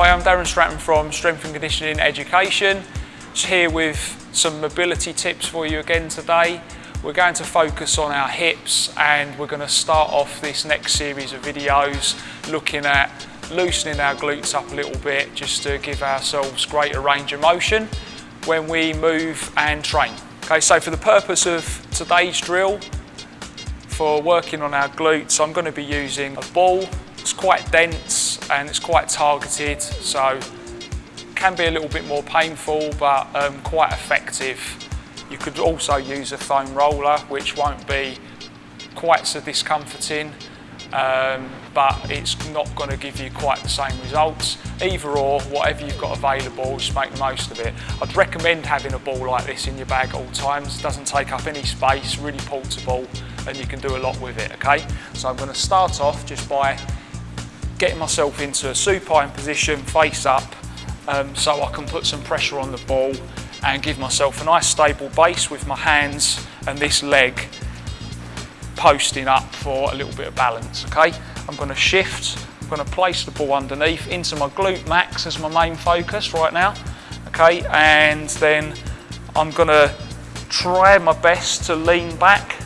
I'm Darren Stratton from Strength and Conditioning Education. Just here with some mobility tips for you again today. We're going to focus on our hips and we're going to start off this next series of videos looking at loosening our glutes up a little bit just to give ourselves greater range of motion when we move and train. Okay, so for the purpose of today's drill, for working on our glutes, I'm going to be using a ball. It's quite dense and it's quite targeted, so can be a little bit more painful, but um, quite effective you could also use a foam roller, which won't be quite so discomforting, um, but it's not going to give you quite the same results. Either or, whatever you've got available, just make the most of it. I'd recommend having a ball like this in your bag at all times. It doesn't take up any space, really portable, and you can do a lot with it, okay? So I'm going to start off just by getting myself into a supine position, face up, um, so I can put some pressure on the ball and give myself a nice stable base with my hands and this leg posting up for a little bit of balance, okay? I'm gonna shift, I'm gonna place the ball underneath into my glute max as my main focus right now, okay? And then I'm gonna try my best to lean back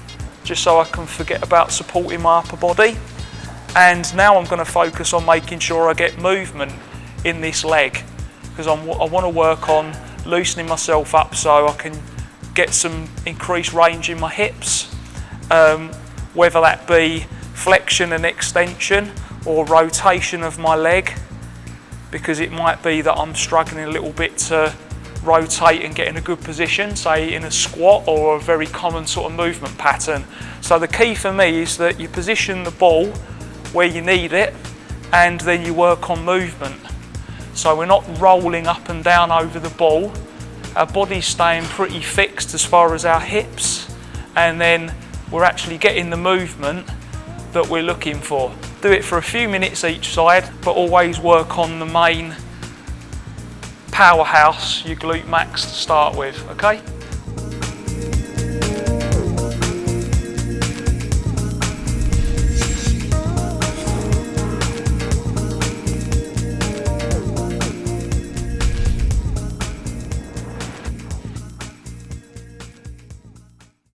just so I can forget about supporting my upper body. And now I'm gonna focus on making sure I get movement in this leg because I wanna work on loosening myself up so I can get some increased range in my hips, um, whether that be flexion and extension or rotation of my leg, because it might be that I'm struggling a little bit to rotate and get in a good position, say in a squat or a very common sort of movement pattern. So the key for me is that you position the ball where you need it and then you work on movement. So we're not rolling up and down over the ball. Our body's staying pretty fixed as far as our hips and then we're actually getting the movement that we're looking for. Do it for a few minutes each side, but always work on the main powerhouse, your glute max to start with, okay?